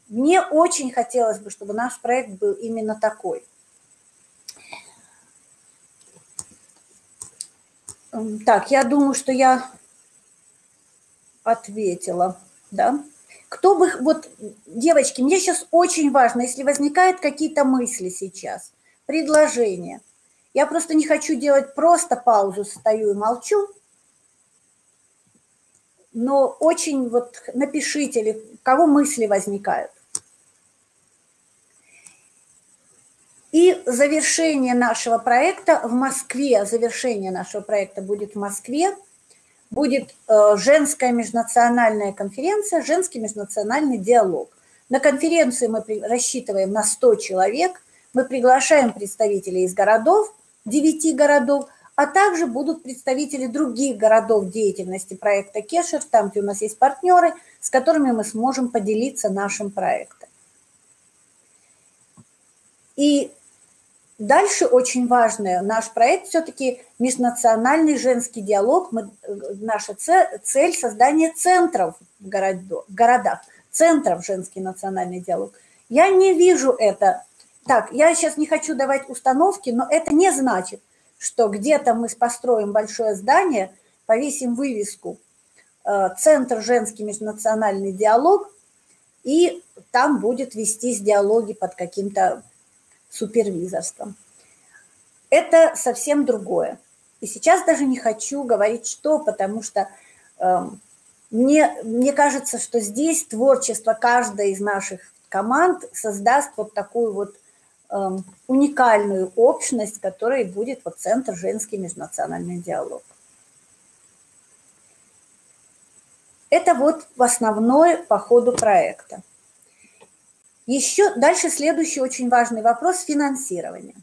[SPEAKER 1] Мне очень хотелось бы, чтобы наш проект был именно такой. Так, я думаю, что я ответила, да. Кто бы, вот, девочки, мне сейчас очень важно, если возникают какие-то мысли сейчас, предложения. Я просто не хочу делать просто паузу, стою и молчу, но очень вот напишите, или кого мысли возникают. И завершение нашего проекта в Москве, завершение нашего проекта будет в Москве, будет э, женская межнациональная конференция, женский межнациональный диалог. На конференции мы рассчитываем на 100 человек, мы приглашаем представителей из городов, 9 городов, а также будут представители других городов деятельности проекта Кешер, там, где у нас есть партнеры, с которыми мы сможем поделиться нашим проектом. И Дальше очень важное, наш проект все-таки межнациональный женский диалог. Мы, наша цель, создание центров в, в городах, центров женский национальный диалог. Я не вижу это. Так, я сейчас не хочу давать установки, но это не значит, что где-то мы построим большое здание, повесим вывеску э, «Центр женский межнациональный диалог», и там будет вестись диалоги под каким-то супервизорством. Это совсем другое. И сейчас даже не хочу говорить что, потому что э, мне, мне кажется, что здесь творчество каждой из наших команд создаст вот такую вот уникальную общность, которой будет вот Центр женский межнациональный диалог. Это вот в основное по ходу проекта. Еще дальше следующий очень важный вопрос – финансирование.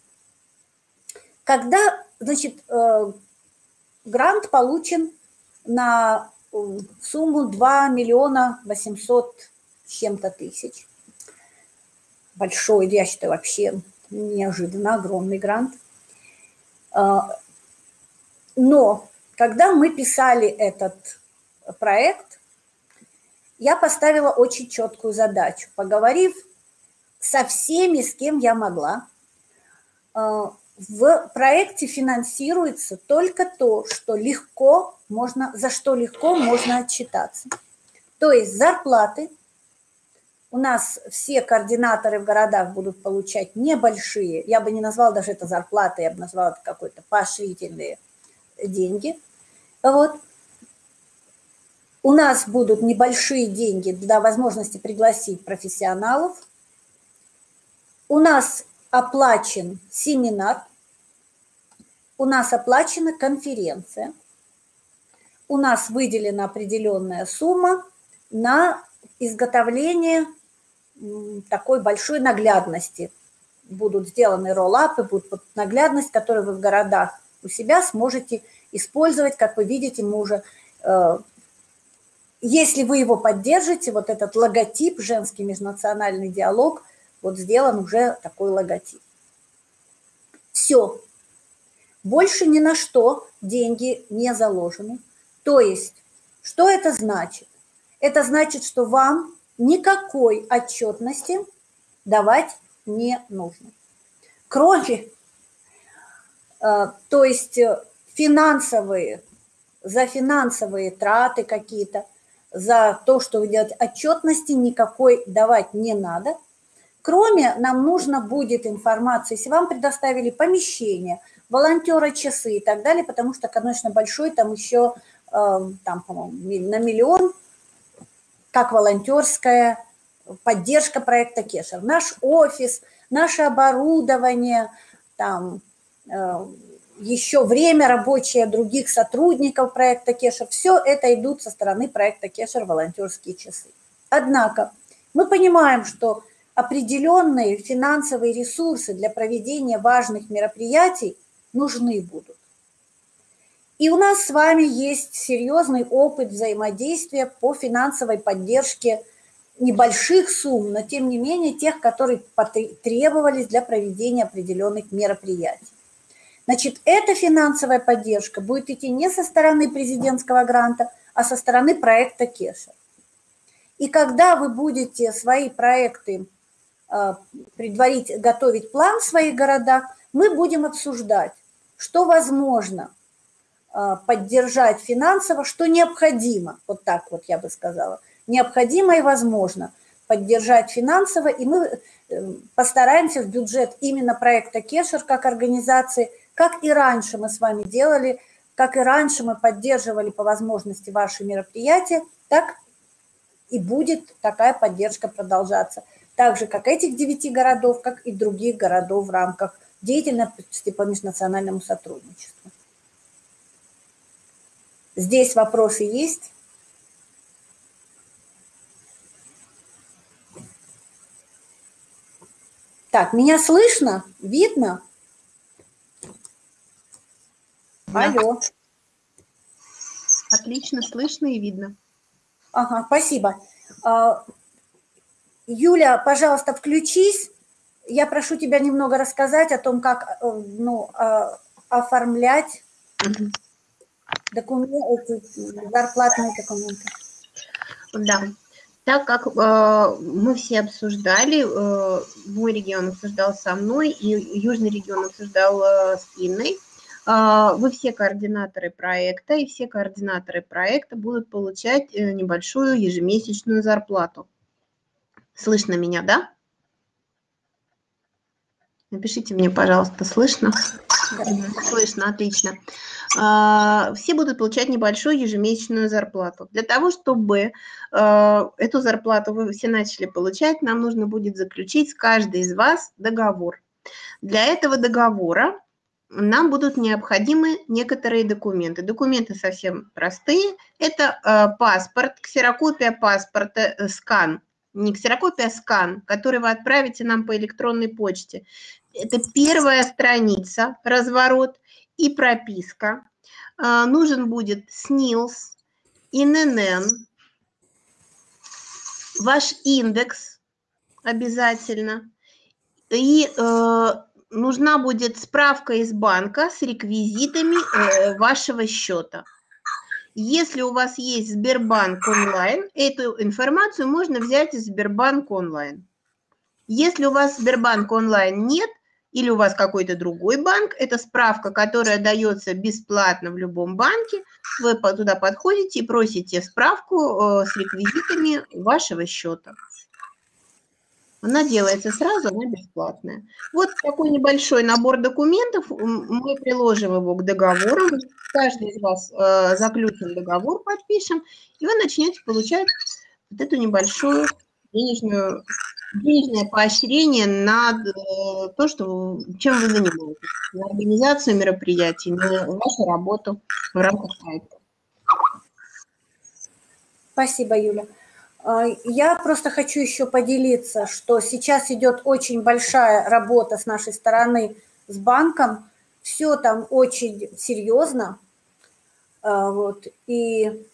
[SPEAKER 1] Когда, значит, э, грант получен на э, сумму 2 миллиона 800 чем-то тысяч. Большой, я считаю, вообще неожиданно огромный грант. Э, но когда мы писали этот проект, я поставила очень четкую задачу, поговорив со всеми, с кем я могла. Э, в проекте финансируется только то, что легко можно, за что легко можно отчитаться. То есть зарплаты. У нас все координаторы в городах будут получать небольшие, я бы не назвала даже это зарплаты, я бы назвала это какой-то поощрительные деньги. Вот. У нас будут небольшие деньги для возможности пригласить профессионалов – у нас оплачен семинар, у нас оплачена конференция, у нас выделена определенная сумма на изготовление такой большой наглядности. Будут сделаны роллапы, будет наглядность, которую вы в городах у себя сможете использовать. Как вы видите, мы уже, э, если вы его поддержите, вот этот логотип «Женский межнациональный диалог», вот сделан уже такой логотип. Все. Больше ни на что деньги не заложены. То есть, что это значит? Это значит, что вам никакой отчетности давать не нужно. Кроме, э, то есть э, финансовые, за финансовые траты какие-то, за то, что вы делаете, отчетности никакой давать не надо – Кроме, нам нужно будет информация, если вам предоставили помещение, волонтера часы и так далее, потому что, конечно, большой там еще, эм, там, по-моему, на миллион, как волонтерская поддержка проекта Кешер. Наш офис, наше оборудование, там, э, еще время рабочее других сотрудников проекта Кешер, все это идут со стороны проекта Кешер волонтерские часы. Однако мы понимаем, что определенные финансовые ресурсы для проведения важных мероприятий нужны будут. И у нас с вами есть серьезный опыт взаимодействия по финансовой поддержке небольших сумм, но тем не менее тех, которые требовались для проведения определенных мероприятий. Значит, эта финансовая поддержка будет идти не со стороны президентского гранта, а со стороны проекта Кеша. И когда вы будете свои проекты э, предварить, готовить план в своих городах, мы будем обсуждать, что возможно поддержать финансово, что необходимо, вот так вот я бы сказала, необходимо и возможно поддержать финансово, и мы э, постараемся в бюджет именно проекта Кешер как организации – как и раньше мы с вами делали, как и раньше мы поддерживали по возможности ваши мероприятия, так и будет такая поддержка продолжаться. Так же, как этих девяти городов, как и других городов в рамках деятельности по межнациональному сотрудничеству. Здесь вопросы есть? Так, меня слышно? Видно? Алло.
[SPEAKER 2] Отлично, слышно и видно.
[SPEAKER 1] Ага, спасибо. А, Юля, пожалуйста, включись. Я прошу тебя немного рассказать о том, как э, ну, а, оформлять документы, зарплатные документы.
[SPEAKER 2] Да. Так как э, мы все обсуждали, э, мой регион обсуждал со мной, и южный регион обсуждал э, с Инной, а, вы все координаторы проекта, и все координаторы проекта будут получать э, небольшую ежемесячную зарплату. Слышно меня, да? Напишите мне, пожалуйста, слышно? Слышно, отлично. А, все будут получать небольшую ежемесячную зарплату. Для того, чтобы э, эту зарплату вы все начали получать, нам нужно будет заключить с каждой из вас договор. Для этого договора нам будут необходимы некоторые документы. Документы совсем простые. Это э, паспорт, ксерокопия паспорта, э, скан. Не ксерокопия, а скан, который вы отправите нам по электронной почте. Это первая страница, разворот и прописка. Э, нужен будет СНИЛС, ИНН, ваш индекс обязательно. И нужна будет справка из банка с реквизитами э, вашего счета. Если у вас есть Сбербанк онлайн, эту информацию можно взять из Сбербанк онлайн. Если у вас Сбербанк онлайн нет, или у вас какой-то другой банк, это справка, которая дается бесплатно в любом банке, вы туда подходите и просите справку э, с реквизитами вашего счета. Она делается сразу, она бесплатная. Вот такой небольшой набор документов. Мы приложим его к договору. Каждый из вас э, заключим договор, подпишем, и вы начнете получать вот эту небольшую денежную, денежное поощрение на э, то, что, чем вы занимаетесь, на организацию мероприятий, на вашу работу в рамках проекта.
[SPEAKER 1] Спасибо, Юля. А, я просто хочу еще поделиться, что сейчас идет очень большая работа с нашей стороны с банком. Все там очень серьезно. А, вот, и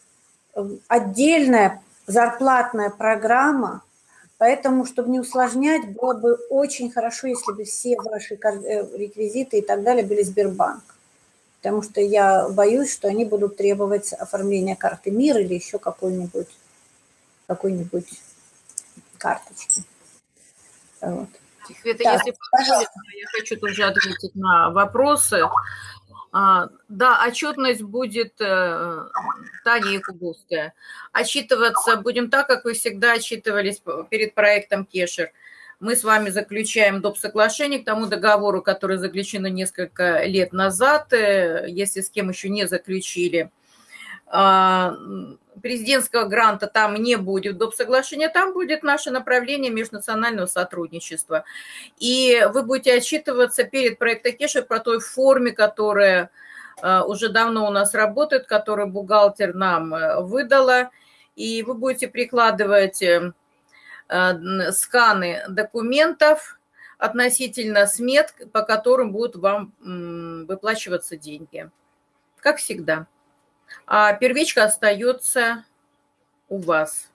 [SPEAKER 1] эм, отдельная зарплатная программа. Поэтому, чтобы не усложнять, было бы очень хорошо, если бы все ваши э, реквизиты и так далее были Сбербанк. Потому что я боюсь, что они будут требовать оформления карты МИР или еще какой-нибудь какой-нибудь карточки.
[SPEAKER 3] Вот. Света, так, если позволите, я хочу тоже ответить на вопросы. А, да, отчетность будет э, Таня Якубовская. Отчитываться будем так, как вы всегда отчитывались перед проектом Кешер. Мы с вами заключаем доп. соглашение к тому договору, который заключено несколько лет назад, э, если с кем еще не заключили. А, президентского гранта там не будет доп. соглашения, там будет наше направление межнационального сотрудничества. И вы будете отчитываться перед проектом Кеша про той форме, которая а, уже давно у нас работает, которую бухгалтер нам э, выдала, и вы будете прикладывать э, э, сканы документов относительно смет, по которым будут вам выплачиваться деньги. Как всегда. А первичка остается у вас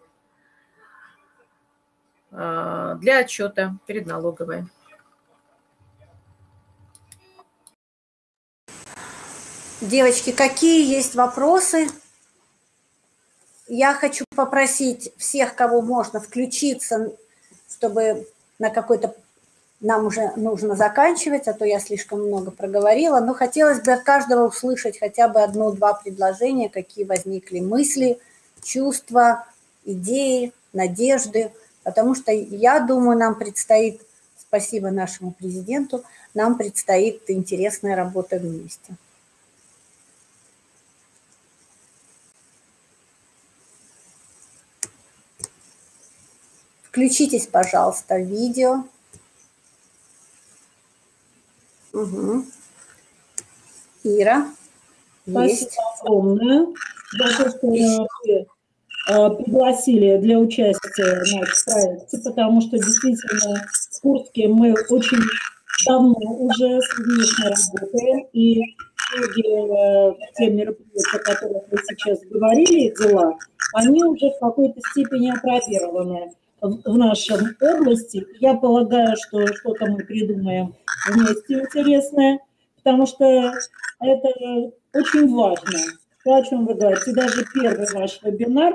[SPEAKER 3] э, для отчета перед налоговой.
[SPEAKER 1] Девочки, какие есть вопросы? Я хочу попросить всех, кого можно, включиться, чтобы на какой-то... Нам уже нужно заканчивать, а то я слишком много проговорила. Но хотелось бы от каждого услышать хотя бы одно-два предложения, какие возникли мысли, чувства, идеи, надежды. Потому что, я думаю, нам предстоит, спасибо нашему президенту, нам предстоит интересная работа вместе. Включитесь, пожалуйста, в видео. Угу. Ира.
[SPEAKER 8] Спасибо есть. огромное за то, что вы пригласили для участия в нашем проекте, потому что действительно в Курске мы очень давно уже совместно работаем, и многие э, те мероприятия, о которых вы сейчас говорили, дела, они уже в какой-то степени опробированы в нашем области. Я полагаю, что что-то мы придумаем вместе интересное, потому что это очень важно, то, о чем вы говорите. Даже первый ваш вебинар,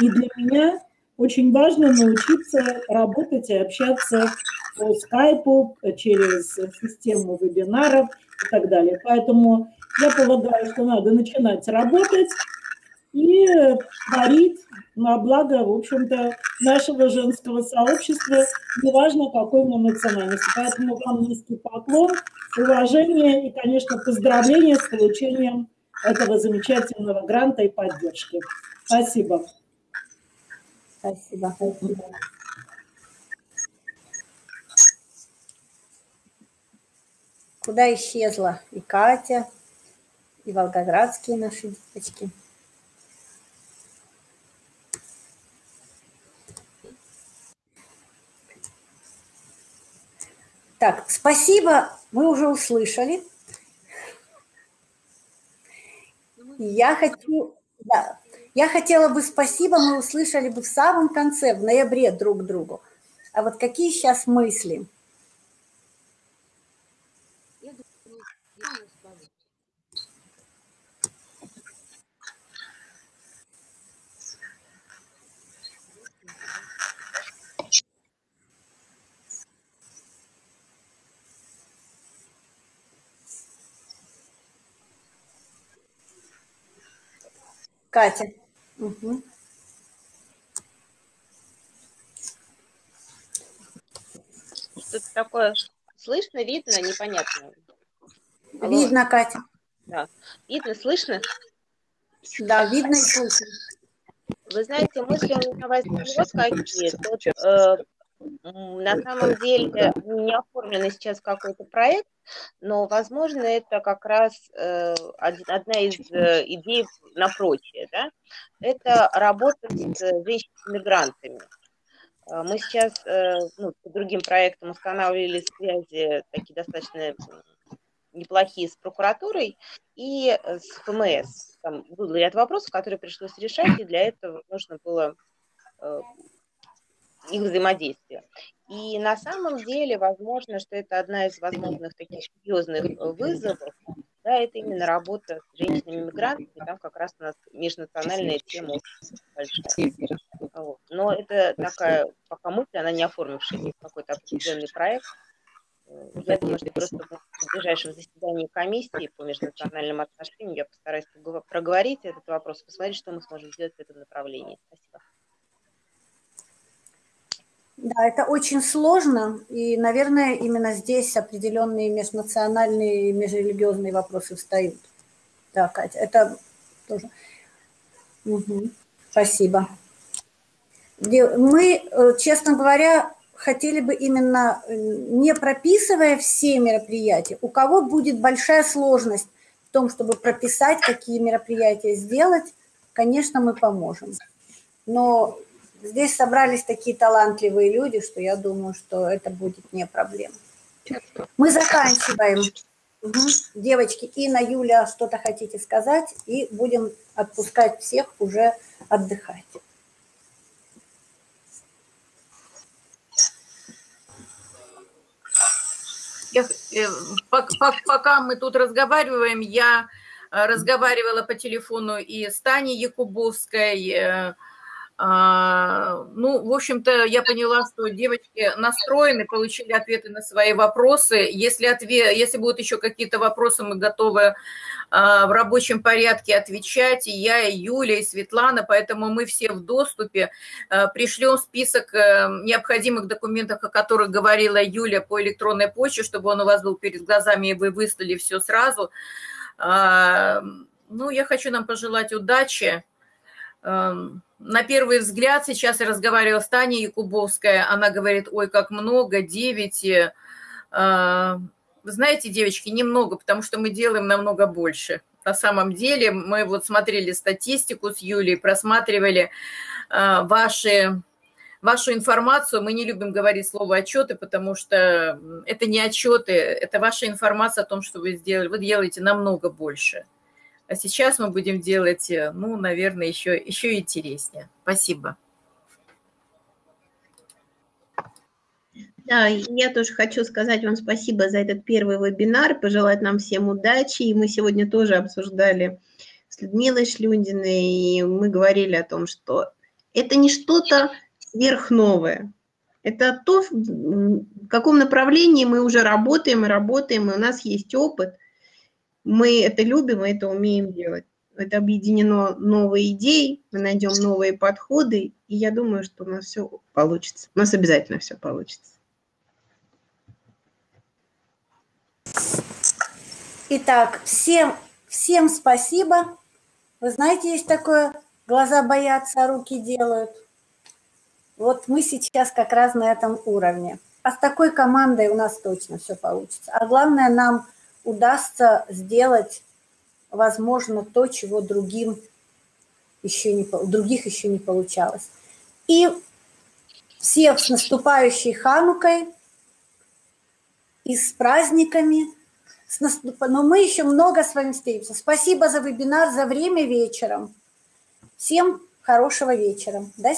[SPEAKER 8] и для меня очень важно научиться работать и общаться по скайпу, через систему вебинаров и так далее. Поэтому я полагаю, что надо начинать работать и творить на благо, в общем-то, нашего женского сообщества, неважно какой мы национальности. Поэтому вам низкий поклон, уважение и, конечно, поздравления с получением этого замечательного гранта и поддержки. Спасибо.
[SPEAKER 1] Спасибо. Спасибо. Куда исчезла и Катя, и волгоградские наши девочки. Так, спасибо, вы уже услышали. Я хочу, да, я хотела бы спасибо, мы услышали бы в самом конце, в ноябре друг другу. А вот какие сейчас мысли? Катя. Угу.
[SPEAKER 7] Что-то такое слышно, видно, непонятно.
[SPEAKER 1] Алло. Видно, Катя.
[SPEAKER 7] Да. Видно, слышно?
[SPEAKER 1] Да, видно и слышно.
[SPEAKER 7] Вы знаете, мысли у меня возникли какие. Тут, э, на самом деле не оформленный сейчас какой-то проект, но, возможно, это как раз э, одна из э, идей на прочее. Да? Это работа с женщинами-мигрантами. Э, мы сейчас ну, по другим проектам устанавливали связи такие достаточно неплохие с прокуратурой и с ФМС. Там был ряд вопросов, которые пришлось решать, и для этого нужно было их взаимодействия. И на самом деле, возможно, что это одна из возможных таких серьезных э, вызовов, да, это именно работа с женщинами-мигрантами, там как раз у нас межнациональная тема большая. Вот. Но это такая, пока мысль, она не оформившаяся какой-то определенный проект. Э, я думаю, что просто в ближайшем заседании комиссии по межнациональным отношениям я постараюсь проговорить этот вопрос, посмотреть, что мы сможем сделать в этом направлении. Спасибо.
[SPEAKER 1] Да, это очень сложно, и, наверное, именно здесь определенные межнациональные и межрелигиозные вопросы встают. Да, Катя, это тоже. Угу. Спасибо. Мы, э, честно говоря, хотели бы именно, э, не прописывая все мероприятия, у кого будет большая сложность в том, чтобы прописать, какие мероприятия сделать, конечно, мы поможем. Но здесь собрались такие талантливые люди, что я думаю, что это будет не проблема. Мы заканчиваем. Угу. Девочки, Инна, Юля, что-то хотите сказать? И будем отпускать всех уже отдыхать.
[SPEAKER 3] Я, э, пока мы тут разговариваем, я э, разговаривала по телефону и с Таней Якубовской, э, ну, в общем-то, я поняла, что девочки настроены, получили ответы на свои вопросы. Если, ответ, если будут еще какие-то вопросы, мы готовы а, в рабочем порядке отвечать. И я, и Юля, и Светлана, поэтому мы все в доступе. А, пришлем список э, необходимых документов, о которых говорила Юля по электронной почте, чтобы он у вас был перед глазами, и вы выслали все сразу. Ну, я хочу нам пожелать удачи эм, на первый взгляд, сейчас я разговаривала с Таней Якубовской, она говорит, ой, как много, 9. Э, вы знаете, девочки, немного, потому что мы делаем намного больше. На самом деле мы вот смотрели статистику с Юлей, просматривали э, ваши вашу информацию. Мы не любим говорить слово отчеты, потому что это не отчеты, это ваша информация о том, что вы сделали. Вы делаете намного больше. А сейчас мы будем делать, э, ну, наверное, еще, еще интереснее. Спасибо.
[SPEAKER 2] Да, я тоже хочу сказать вам спасибо за этот первый вебинар, пожелать нам всем удачи. И мы сегодня тоже обсуждали с Людмилой Шлюндиной, и мы говорили о том, что это не что-то сверхновое. Это то, в каком направлении мы уже работаем и работаем, и у нас есть опыт – мы это любим, мы это умеем делать. Это объединено новые идеи, мы найдем новые подходы, и я думаю, что у нас все получится. У нас обязательно все получится.
[SPEAKER 1] Итак, всем, всем спасибо. Вы знаете, есть такое, глаза боятся, руки делают. Вот мы сейчас как раз на этом уровне. А с такой командой у нас точно все получится. А главное, нам удастся сделать, возможно, то, чего другим еще не, других еще не получалось. И всех с наступающей Ханукой и с праздниками. С наступ... Но мы еще много с вами встретимся. Спасибо за вебинар, за время вечером. Всем хорошего вечера. До